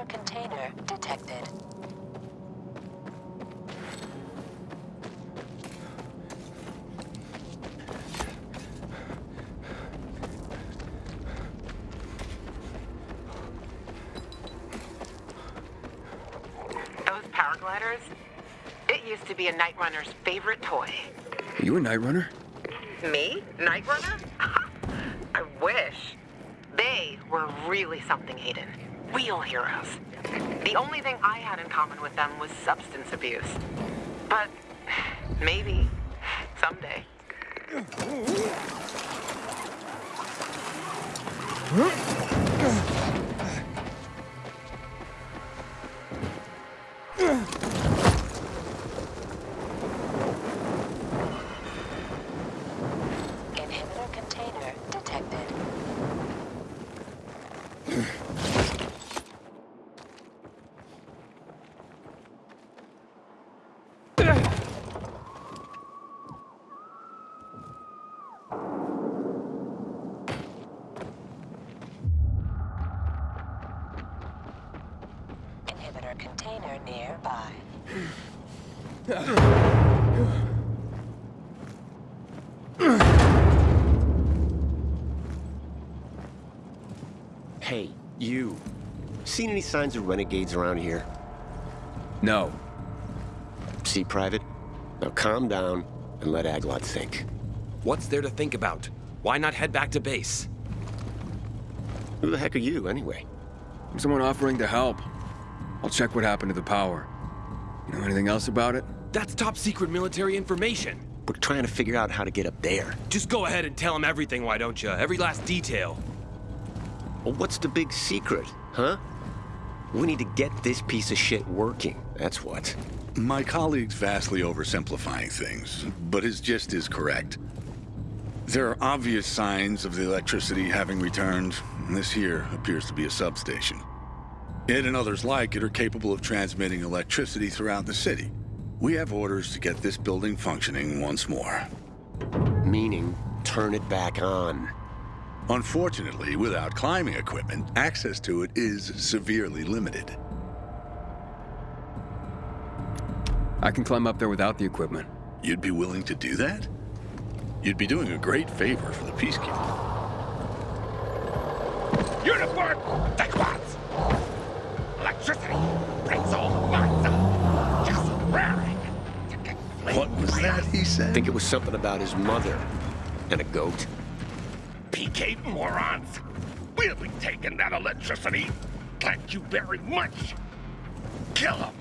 Inhibitor container detected. Those paragliders? It used to be a Night Runner's favorite toy. Are you a Night Runner? Me? Night Runner? I wish. They were really something, Aiden. Real heroes. The only thing I had in common with them was substance abuse. But maybe someday. Inhibitor container nearby. Hey, you. Seen any signs of renegades around here? No. See, Private? Now calm down and let Aglot think. What's there to think about? Why not head back to base? Who the heck are you, anyway? I'm someone offering to help. I'll check what happened to the power. You know anything else about it? That's top secret military information. We're trying to figure out how to get up there. Just go ahead and tell him everything, why don't you? Every last detail. Well, what's the big secret, huh? We need to get this piece of shit working, that's what. My colleague's vastly oversimplifying things, but his gist is correct. There are obvious signs of the electricity having returned, and this here appears to be a substation. It and others like it are capable of transmitting electricity throughout the city. We have orders to get this building functioning once more. Meaning, turn it back on. Unfortunately, without climbing equipment, access to it is severely limited. I can climb up there without the equipment. You'd be willing to do that? You'd be doing a great favor for the Peacekeeper. Uniform squads. Electricity brings all the lights up. Just raring to What was that he said? I think it was something about his mother and a goat. PK morons. We'll be taking that electricity. Thank you very much. Kill them.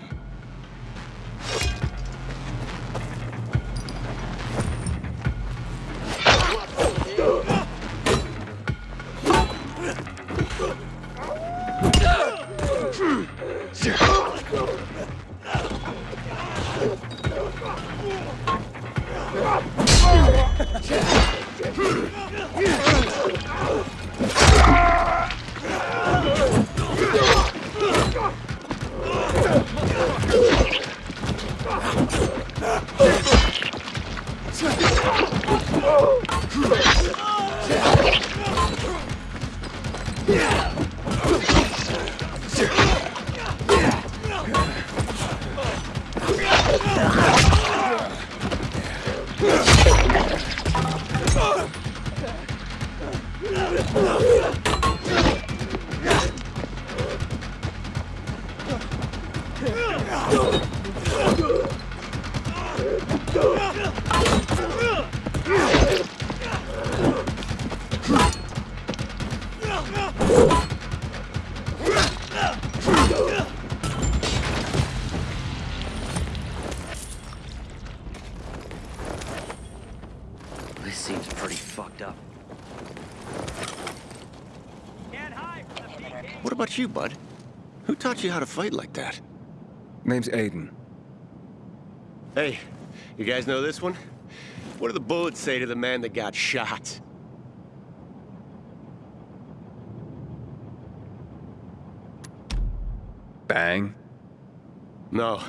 You, bud? Who taught you how to fight like that? Name's Aiden. Hey, you guys know this one? What do the bullets say to the man that got shot? Bang. No,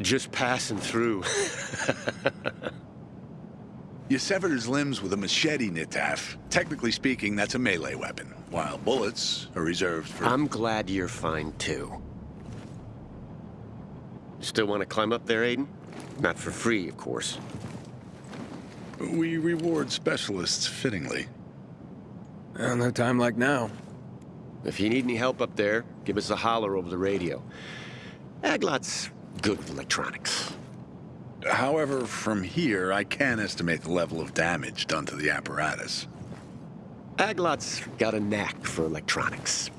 just passing through. You severed his limbs with a machete, Nitaf. Technically speaking, that's a melee weapon, while bullets are reserved for... I'm glad you're fine, too. Still want to climb up there, Aiden? Not for free, of course. We reward specialists fittingly. Well, no time like now. If you need any help up there, give us a holler over the radio. Aglot's good with electronics. However, from here, I can estimate the level of damage done to the apparatus. Aglot's got a knack for electronics.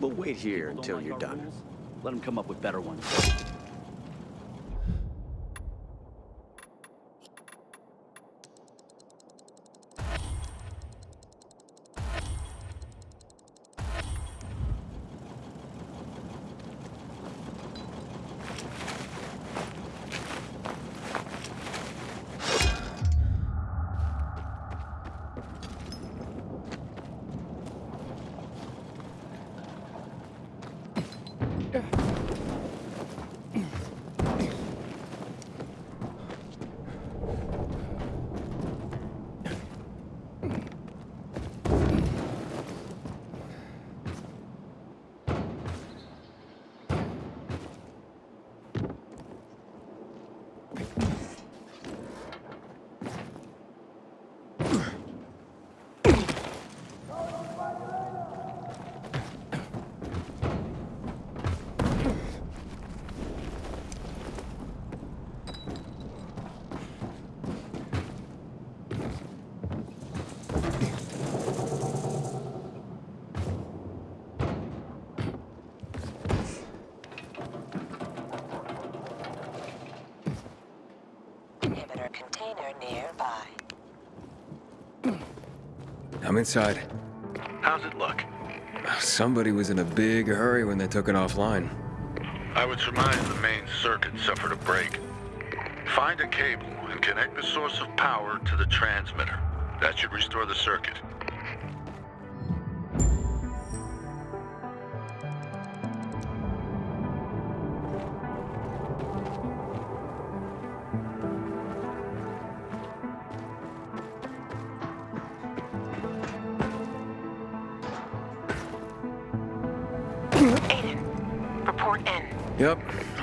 We'll wait here until like you're done. rules? Let him come up with better ones. I'm inside. How's it look? Somebody was in a big hurry when they took it offline. I would surmise the main circuit suffered a break. Find a cable and connect the source of power to the transmitter. That should restore the circuit.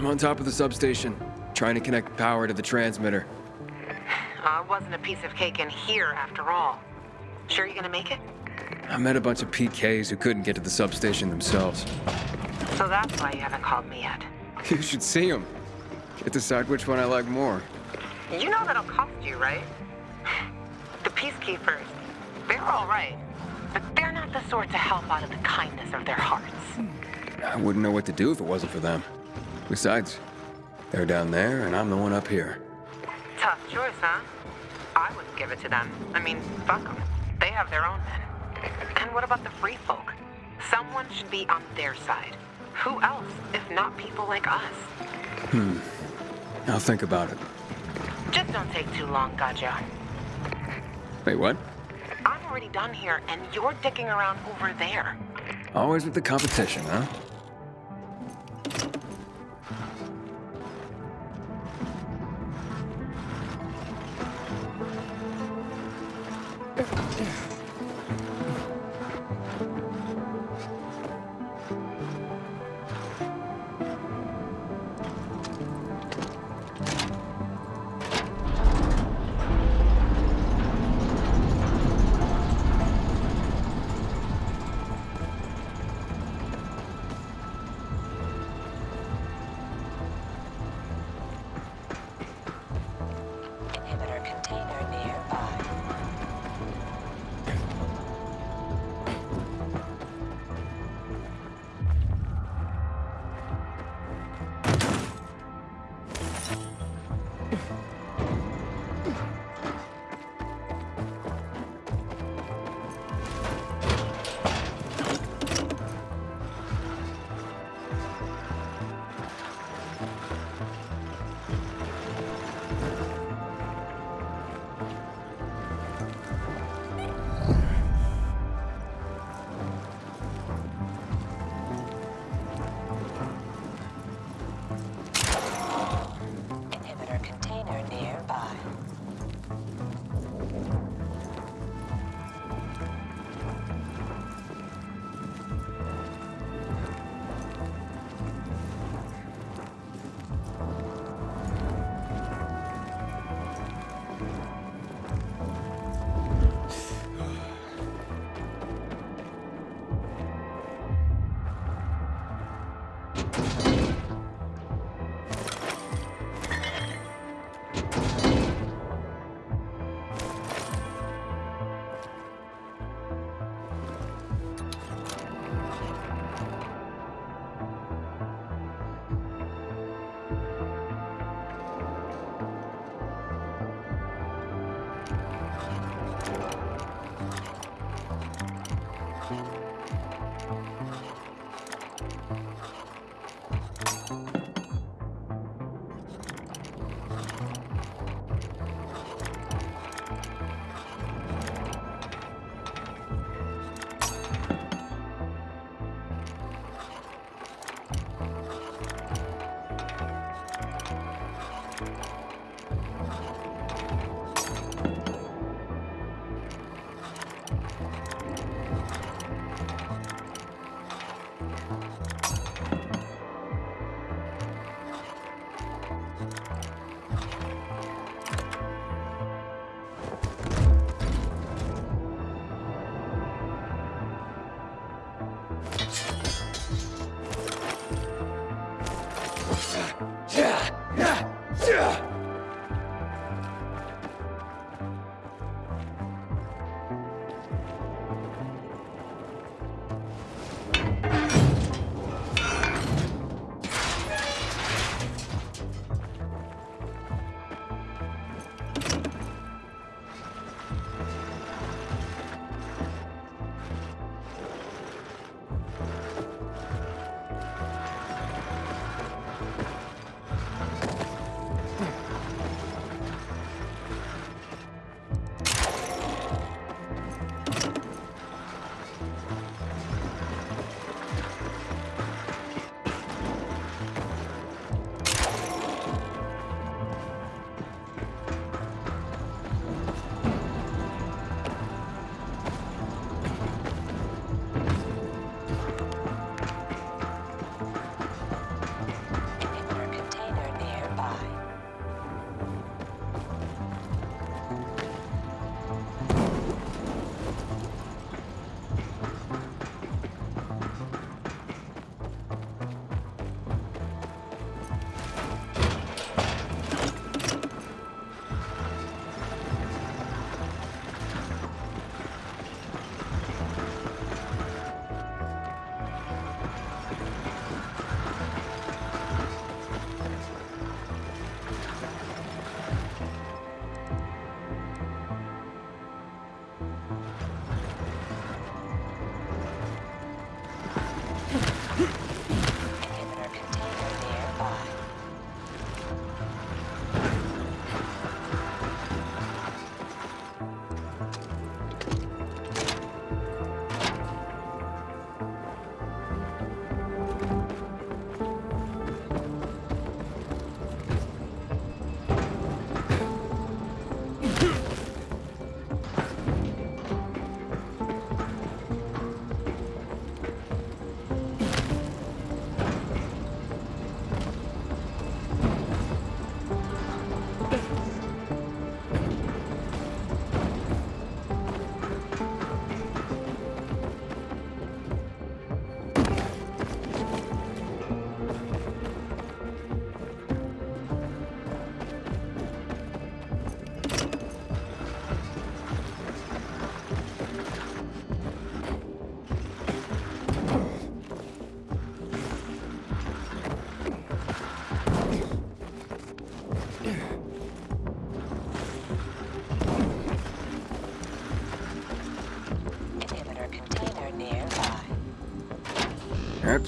On top of the substation, trying to connect power to the transmitter. Uh, it wasn't a piece of cake in here after all. Sure you're gonna make it? I met a bunch of PKs who couldn't get to the substation themselves. So that's why you haven't called me yet. You should see them. Get to decide which one I like more. You know that'll cost you, right? The Peacekeepers, they're all right. But they're not the sort to help out of the kindness of their hearts. I wouldn't know what to do if it wasn't for them. Besides, they're down there and I'm the one up here. Tough choice, huh? I wouldn't give it to them. I mean, fuck them. They have their own men. And what about the free folk? Someone should be on their side. Who else, if not people like us? Hmm. I'll think about it. Just don't take too long, Gaja. Wait, what? I'm already done here, and you're dicking around over there. Always with the competition, huh? Nearby.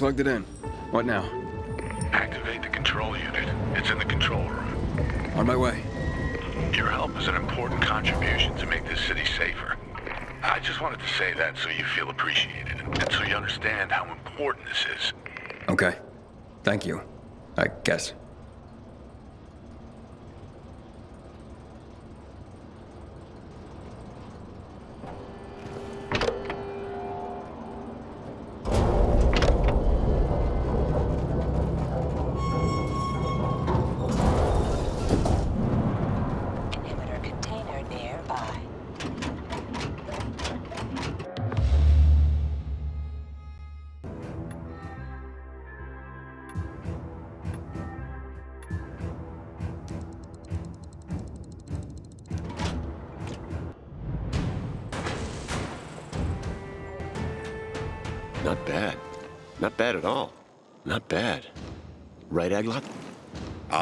Plugged it in. What now? Activate the control unit. It's in the control room. On my way. Your help is an important contribution to make this city safer. I just wanted to say that so you feel appreciated, and so you understand how important this is. Okay. Thank you. I guess.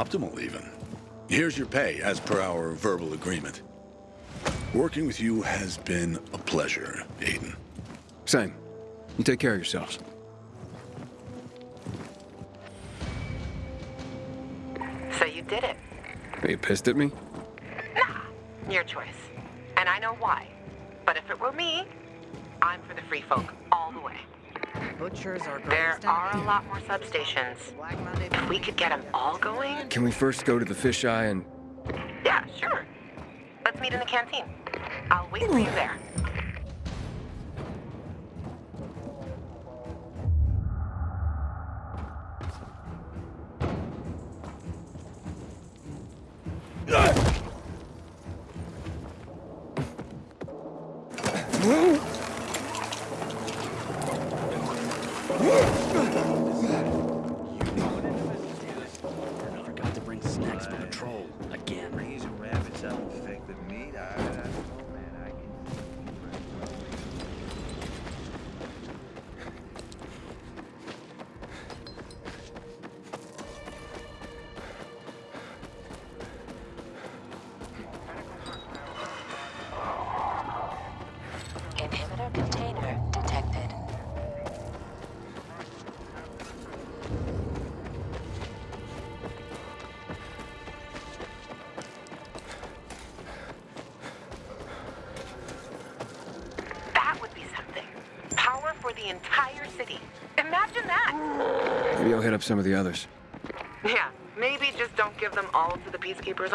Optimal, even. Here's your pay, as per our verbal agreement. Working with you has been a pleasure, Aiden. Same. You take care of yourselves. So you did it. Are you pissed at me? Nah, your choice. And I know why. But if it were me, I'm for the free folk all the way. Butchers are There are a lot more substations. If we could get them all going, Can we first go to the fisheye and... yeah, sure. Let's meet in the canteen. I'll wait for you there. Forgot up some of the others. Yeah, maybe just don't give them all to the peacekeepers?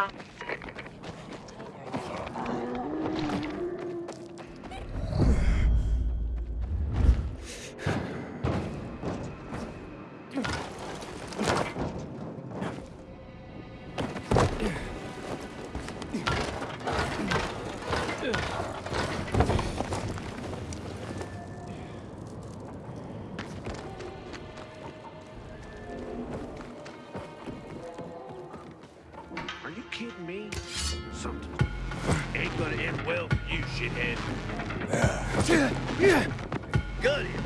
Gonna end well for you, shithead. Yeah! Got him.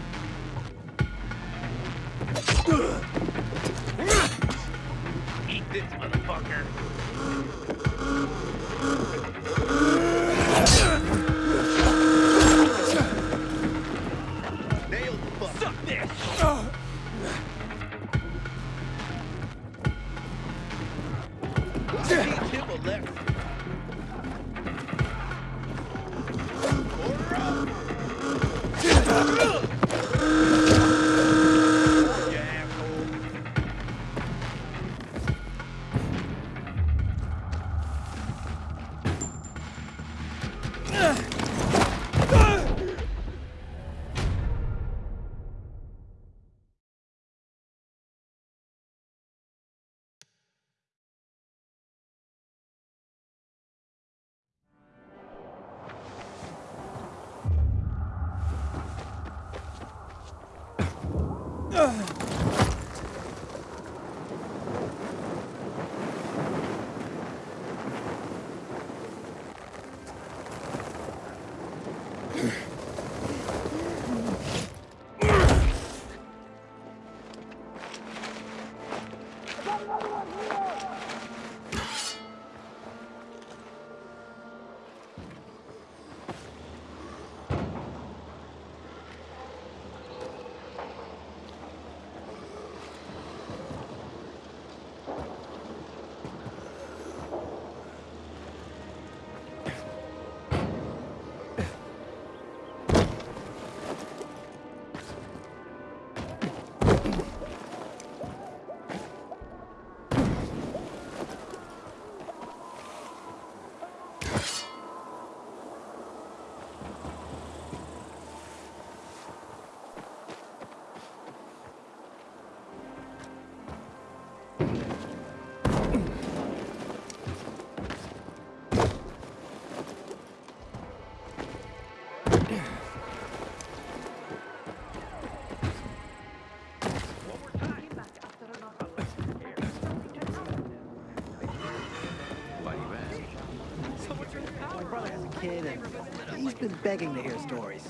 He's been begging to hear stories.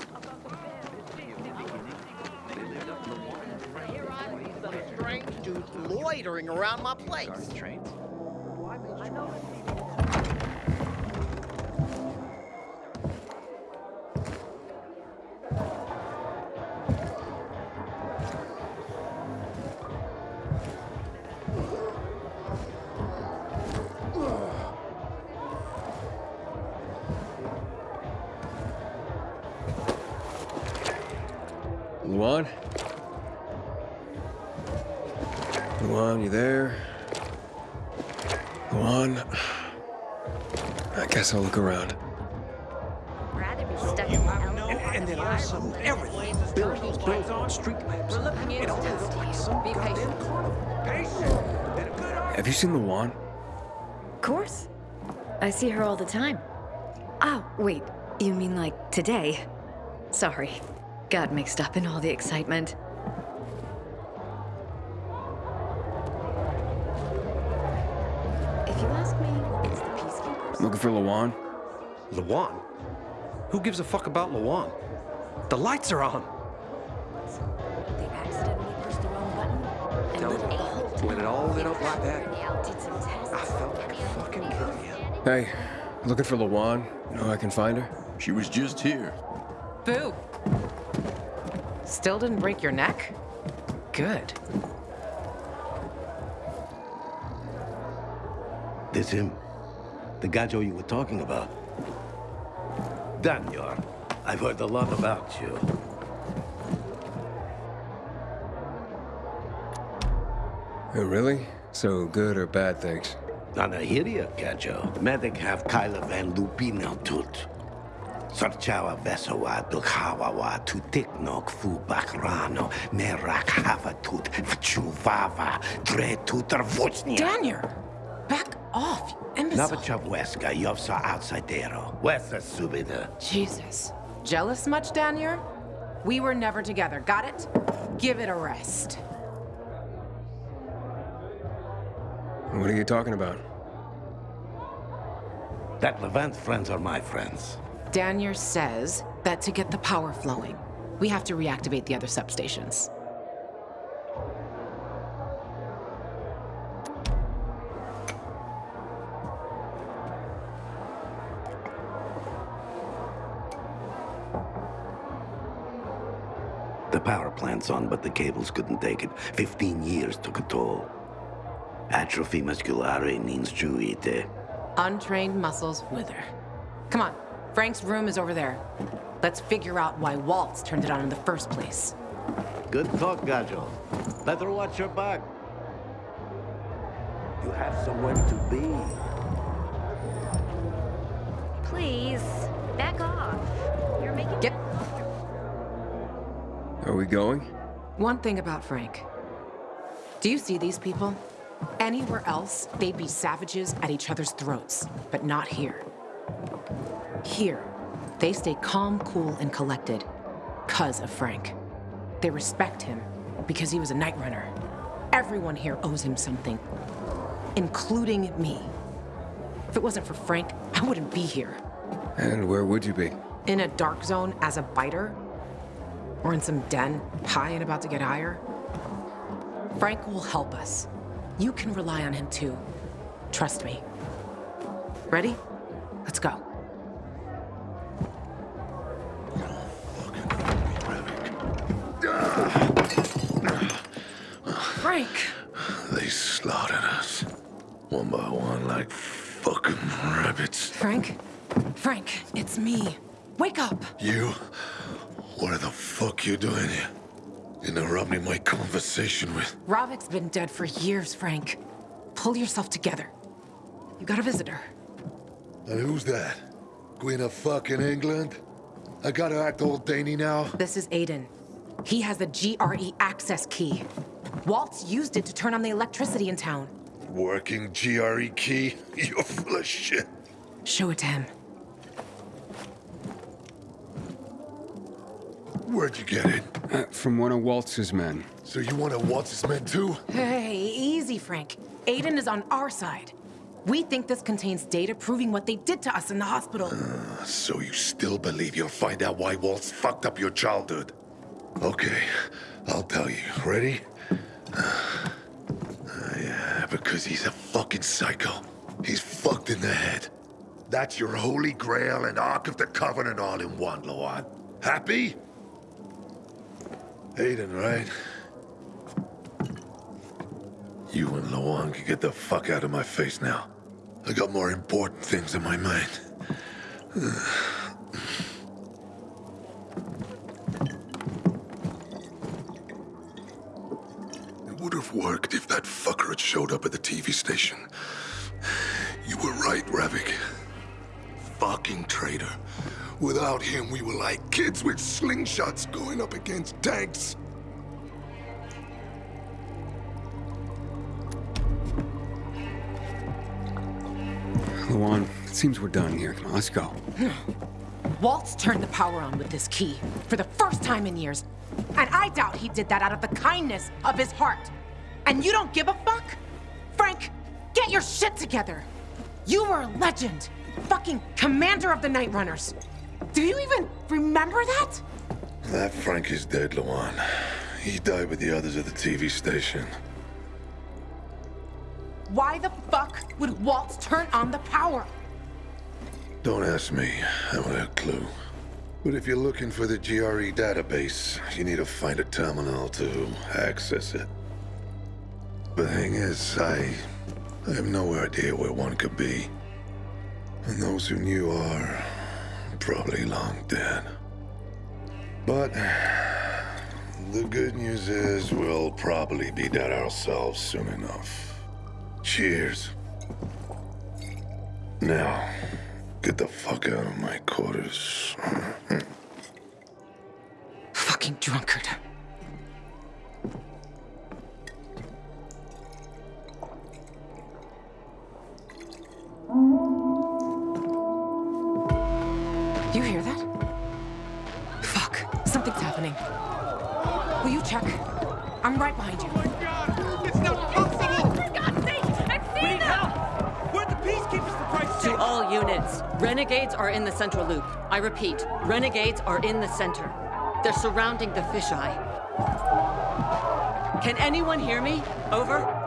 Strange dude loitering around my place. Lawan? Lawan, you there? Lawan? I guess I'll look around. Rather be stuck in the And then all of a sudden, everything, buildings, buildings, street lamps, it all looked like some Be goddamn patient. carnival. Patience. And a good eye. Have you seen Lawan? Of course. I see her all the time. Oh, wait. You mean like today? Sorry. Got mixed up in all the excitement. If you ask me, it's the peacekeepers. Looking for Luan? Lawan? Who gives a fuck about Lawan? The lights are on. They accidentally pushed the wrong button and No. lit a When it all lit up like that, Did some tests. I felt like a fucking idiot. Hey, looking for Lawan? You know I can find her? She was just here. Boo. Still didn't break your neck? Good. This him. The Gajo you were talking about. Daniel, I've heard a lot about you. Oh, really? So good or bad things? Anahiria, Gajo. Medic have Kyla Van Lupino tut. Sarchawa Vesawa Dukhawawa tu Tiknok Fu Bakrano Merak Havatut Vchuvava Dre Tutar Vuchnia. Daniel! Back off, you imbecile. Navachaweska Yovsa Outsidero. Wesa Subida. Jesus. Jealous much, Daniel? We were never together, got it? Give it a rest. What are you talking about? That Levant friends are my friends. Daniel says that to get the power flowing, we have to reactivate the other substations. The power plant's on, but the cables couldn't take it. Fifteen years took a toll. Atrophy musculare means juite. Untrained muscles wither. Come on, Frank's room is over there. Let's figure out why Waltz turned it on in the first place. Good talk, Gajo. Better watch your back. You have somewhere to be. Please, back off. You're making Get Are we going? one thing about Frank. Do you see these people? Anywhere else, they'd be savages at each other's throats, but not here. Here, they stay calm, cool, and collected because of Frank. They respect him because he was a night runner. Everyone here owes him something, including me. If it wasn't for Frank, I wouldn't be here. And where would you be? In a dark zone as a biter? Or in some den, high and about to get higher? Frank will help us. You can rely on him too. Trust me. Ready? Let's go. Rabbits. Frank? Frank, it's me. Wake up! You? What the fuck you doing here? Interrupting my conversation with... Rovik's been dead for years, Frank. Pull yourself together. You got a visitor. And who's that? Queen of fucking England? I gotta act old Danny now? This is Aiden. He has the GRE access key. Waltz used it to turn on the electricity in town. Working GRE key? You're full of shit. Show it to him. Where'd you get it? Uh, from one of Waltz's men. So you want to Waltz's this man too? Hey, easy, Frank. Aiden is on our side. We think this contains data proving what they did to us in the hospital. So you still believe you'll find out why Waltz fucked up your childhood? Okay, I'll tell you. Ready? Uh, yeah, because he's a fucking psycho. He's fucked in the head. That's your Holy Grail and Ark of the Covenant all in one, Lawan. Happy? Aiden, right? You and Lawan can get the fuck out of my face now. I got more important things in my mind. It would have worked if that fucker had showed up at the TV station. You were right, Ravik. Fucking traitor. Without him, we were like kids with slingshots going up against tanks. Lawan, it seems we're done here. Come on, let's go. Waltz turned the power on with this key for the first time in years. And I doubt he did that out of the kindness of his heart. And you don't give a fuck? Frank, get your shit together. You were a legend. Fucking commander of the Night Runners. Do you even remember that? That Frank is dead, Lawan. He died with the others at the TV station. Why the fuck would Waltz turn on the power? Don't ask me. I don't have a clue. But if you're looking for the GRE database, you need to find a terminal to access it. The thing is, I... I have no idea where one could be. And those who knew are... probably long dead. But... The good news is we'll probably be dead ourselves soon enough. Cheers. Now, get the fuck out of my quarters. Fucking drunkard. You hear that? Fuck. Something's happening. Will you check? I'm right behind you. Oh it's not possible! For God's sake! I've seen them! Where'd the peacekeepers for Christ's To all units, renegades are in the central loop. I repeat, renegades are in the center. They're surrounding the fisheye. Can anyone hear me? Over?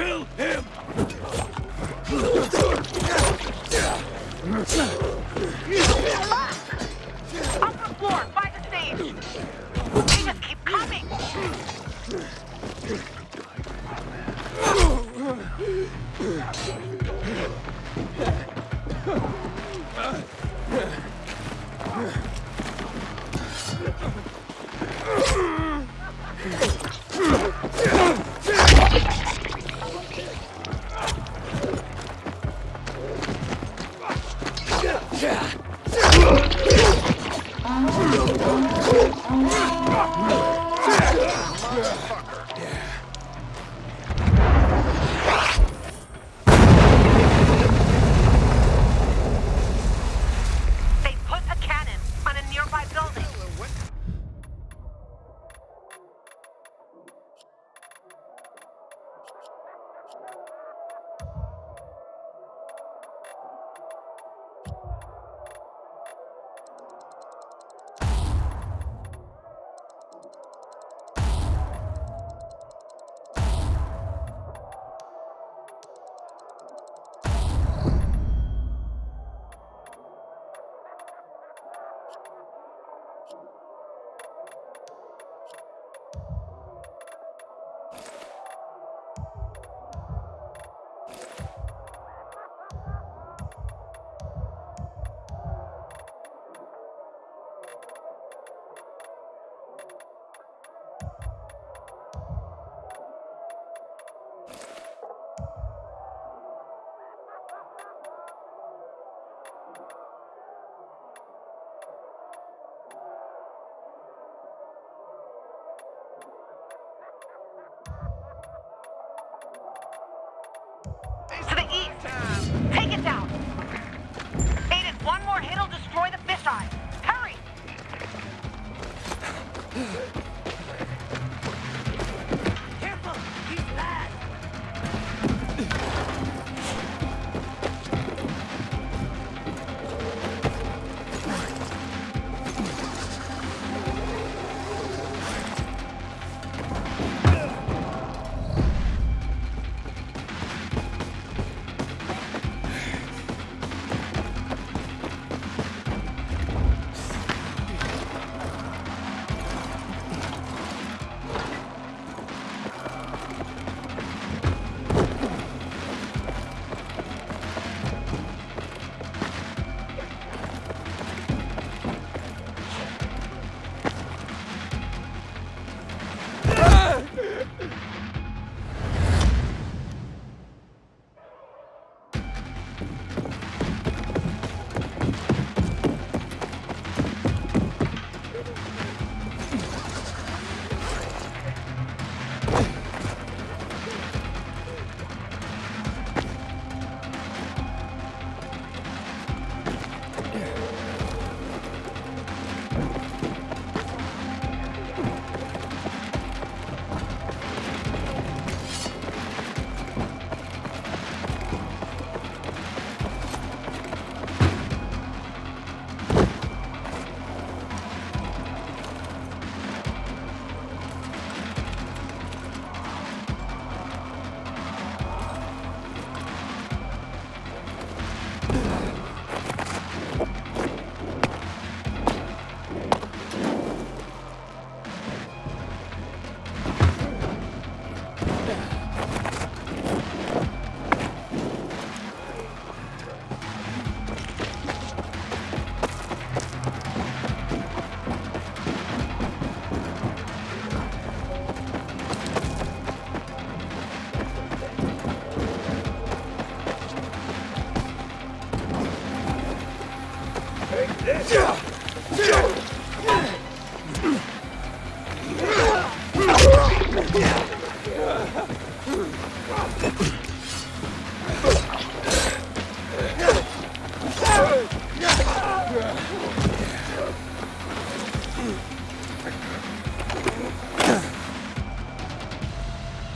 Kill him. Upper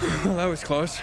Well, that was close.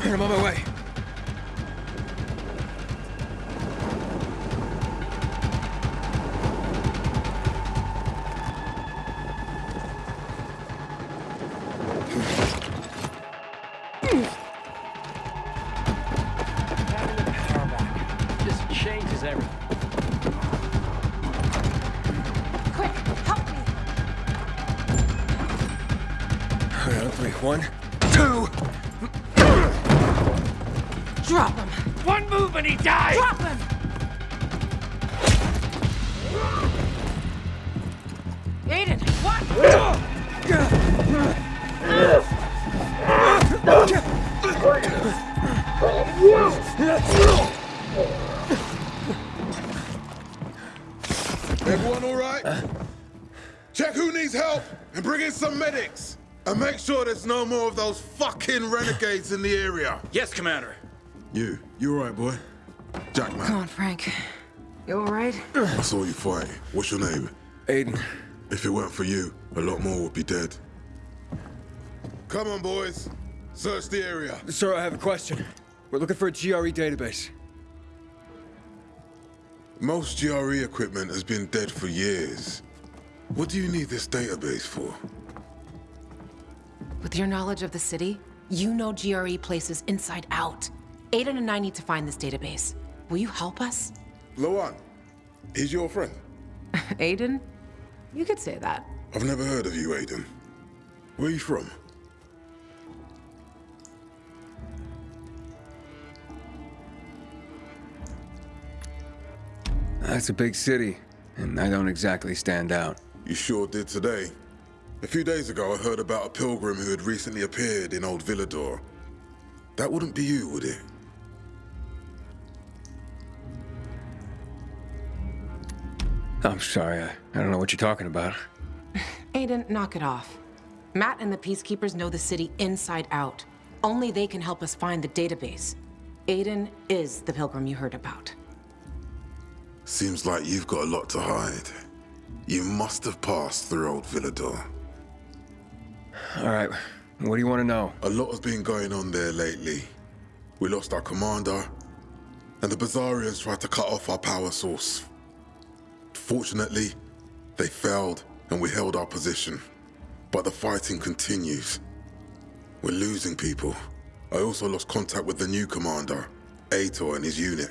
I'm on my way. Sure there's no more of those fucking renegades in the area. Yes, Commander. You, you all right, boy? Jack, man. Come on, Frank. You alright? I saw you fight. What's your name? Aiden. If it weren't for you, a lot more would be dead. Come on, boys. Search the area. Sir, I have a question. We're looking for a GRE database. Most GRE equipment has been dead for years. What do you need this database for? With your knowledge of the city, you know GRE places inside out. Aiden and I need to find this database. Will you help us? Lawan, he's your friend. Aiden? You could say that. I've never heard of you, Aiden. Where are you from? That's a big city. and I don't exactly stand out. You sure did today. A few days ago, I heard about a pilgrim who had recently appeared in Old Villedor. That wouldn't be you, would it? I'm sorry, I, I don't know what you're talking about. Aiden, knock it off. Matt and the Peacekeepers know the city inside out. Only they can help us find the database. Aiden is the pilgrim you heard about. Seems like you've got a lot to hide. You must have passed through Old Villedor. All right, what do you want to know? A lot has been going on there lately. We lost our commander, and the Bazarians tried to cut off our power source. Fortunately, they failed, and we held our position. But the fighting continues. We're losing people. I also lost contact with the new commander, Aitor and his unit.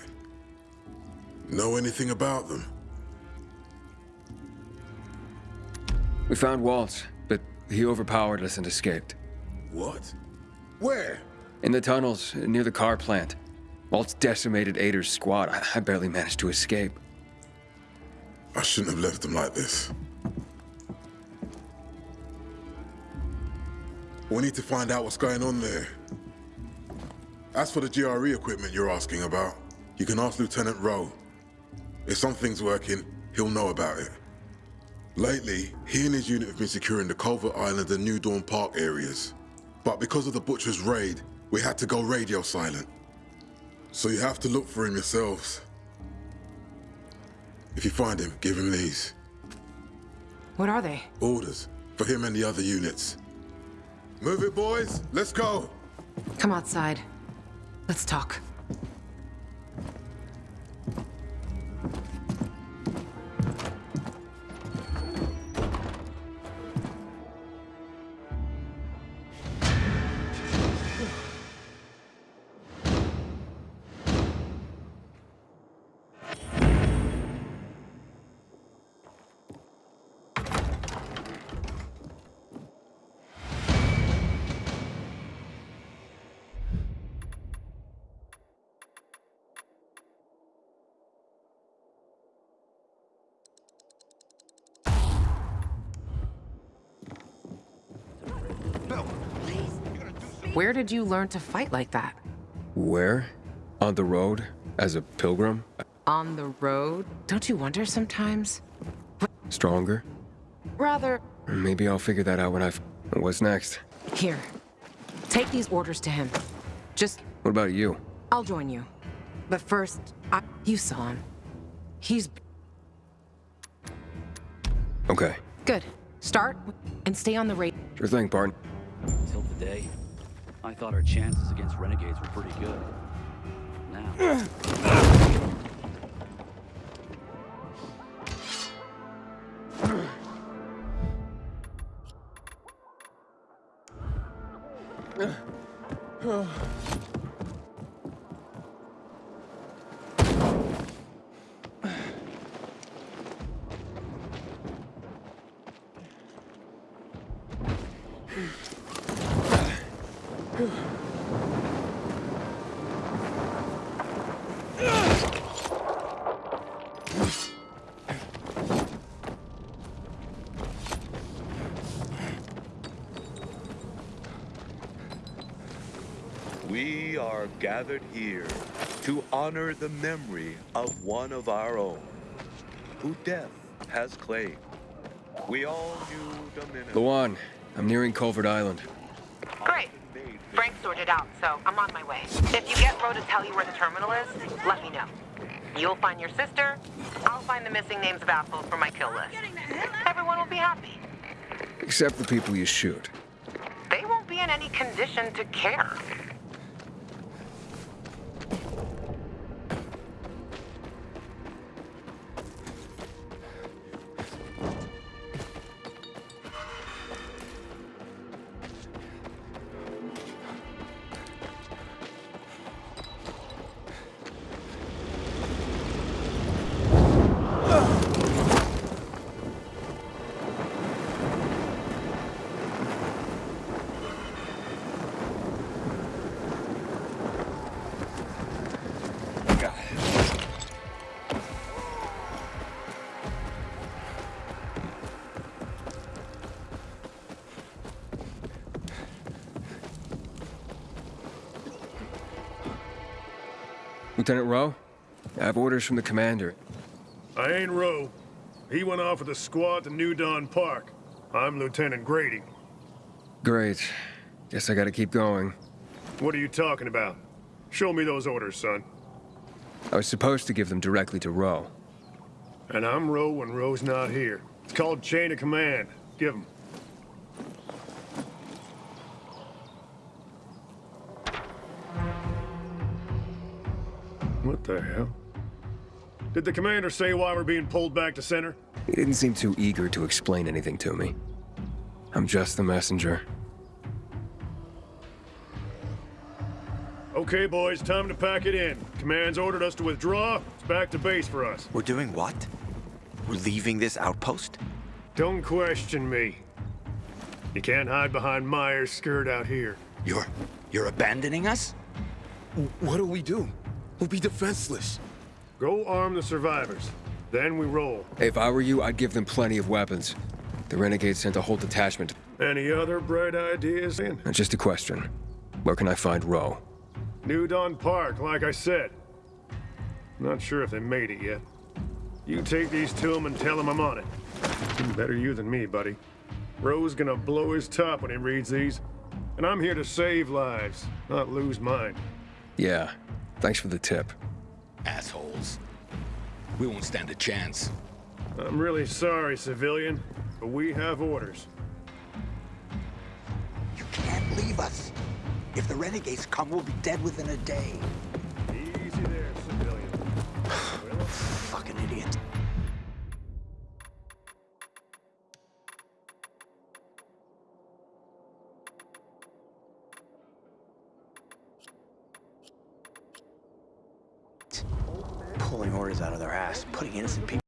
Know anything about them? We found Waltz, he overpowered us and escaped. What? Where? In the tunnels, near the car plant. Waltz decimated Aitor's squad. I, I barely managed to escape. I shouldn't have left them like this. We need to find out what's going on there. As for the GRE equipment you're asking about, you can ask Lieutenant Rowe. If something's working, he'll know about it. Lately, he and his unit have been securing the Culver Island and New Dawn Park areas. But because of the Butcher's raid, we had to go radio silent. So you have to look for him yourselves. If you find him, give him these. What are they? Orders for him and the other units. Move it, boys. Let's go. Come outside. Let's talk. Where did you learn to fight like that? Where? On the road? As a pilgrim? On the road? Don't you wonder sometimes? Stronger? Rather, Maybe I'll figure that out when I've... What's next? here. Take these orders to him. Just, What about you? I'll join you. But first, I, you saw him. He's Okay. good. Start and stay on the rate. Sure thing, Bart. Till today, I thought our chances against renegades were pretty good. Now, gathered here to honor the memory of one of our own, who death has claimed. We all knew Dominic. Lawan, I'm nearing Culvert Island. Great. Frank sorted out, so I'm on my way. If you get Rowe to tell you where the terminal is, let me know. You'll find your sister, I'll find the missing names of assholes for my kill list. Everyone will be happy. Except the people you shoot. They won't be in any condition to care. Lieutenant Rowe? I have orders from the commander. I ain't Rowe. He went off with a squad to New Dawn Park. I'm Lieutenant Grady. Great. Guess I gotta keep going. What are you talking about? Show me those orders, son. I was supposed to give them directly to Rowe. And I'm Rowe when Rowe's not here. It's called chain of command. Give him. The hell? Did the commander say why we're being pulled back to center? He didn't seem too eager to explain anything to me. I'm just the messenger. Okay, boys, time to pack it in. Command's ordered us to withdraw. It's back to base for us. We're doing what? We're leaving this outpost? Don't question me. You can't hide behind Myers' skirt out here. You're... you're abandoning us? What do we do? We'll be defenseless. Go arm the survivors. Then we roll. If I were you, I'd give them plenty of weapons. The Renegades sent a whole detachment. Any other bright ideas? And just a question. Where can I find Rowe? New Dawn Park, like I said. Not sure if they made it yet. You take these to him and tell him I'm on it. Better you than me, buddy. Rowe's gonna blow his top when he reads these. And I'm here to save lives, not lose mine. Yeah. Thanks for the tip. Assholes. We won't stand a chance. I'm really sorry, civilian, but we have orders. You can't leave us. If the renegades come, we'll be dead within a day. Easy there, civilian. Fucking idiot. Pulling orders out of their ass, putting innocent people